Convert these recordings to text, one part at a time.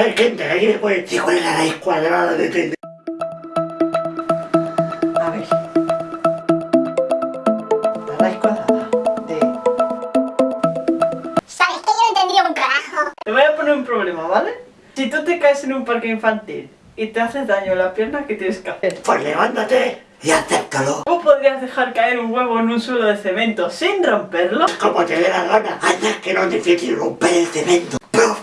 ¿Alguien me puede decir cuál es la raíz cuadrada de 30? A ver. La raíz cuadrada de... ¿Sabes que yo no entendí un carajo? Te voy a poner un problema, ¿vale? Si tú te caes en un parque infantil y te haces daño en la pierna, ¿qué tienes que hacer? Pues levántate y acéptalo. ¿Cómo podrías dejar caer un huevo en un suelo de cemento sin romperlo? Como te dé la gana. Anda que no es difícil romper el cemento.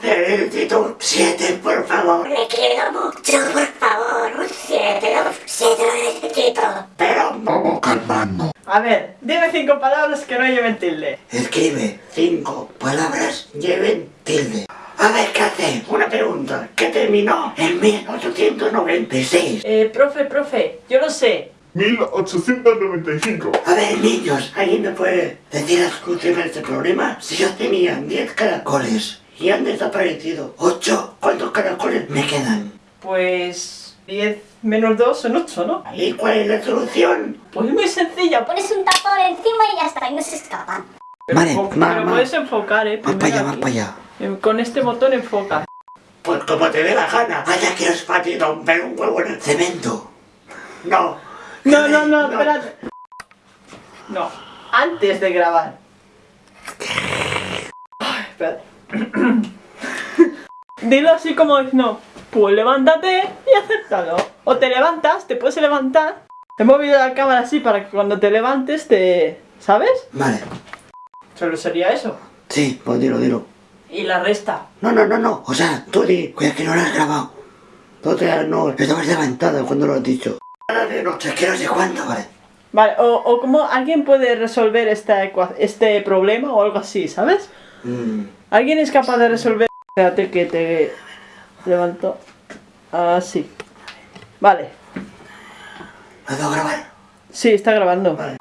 Necesito un 7, por favor. Me quiero mucho, por favor, un 7, un 7 lo necesito. Pero vamos calmando. A ver, dime cinco palabras que no lleven tilde. Escribe cinco palabras lleven tilde. A ver, ¿qué hace? Una pregunta. ¿Qué terminó en 1896? Eh, profe, profe, yo lo sé. 1895. A ver, niños, ¿alguien me puede decir la solución a este problema? Si yo tenía 10 caracoles y han desaparecido 8, ¿cuántos caracoles me quedan? Pues 10 menos 2 son 8, ¿no? ¿Y cuál es la solución? Pues muy sencilla. Pones un tapón encima y ya está, y no se escapan. Vale, Pero puedes enfocar, ¿eh? Más para allá, aquí. para allá. Eh, Con este botón enfoca. Pues como te dé la gana. Vaya que es fácil romper un huevo en el cemento. No. No, no, no, espérate. No, antes de grabar. Ay, espérate. Dilo así como no. Pues levántate y acéptalo. O te levantas, te puedes levantar. He movido la cámara así para que cuando te levantes te... ¿Sabes? Vale. Solo sería eso. Sí, pues dilo, dilo. Y la resta. No, no, no, no. O sea, tú di, cuida que no lo has grabado. Tú te no, estabas levantada cuando lo has dicho. De noche, que no sé cuánto, vale. Vale, o, o como alguien puede resolver esta este problema o algo así, ¿sabes? Mm, ¿Alguien es capaz de resolver? Espérate que te levanto. Así. Vale. ¿Puedo grabar? Sí, está grabando. Vale.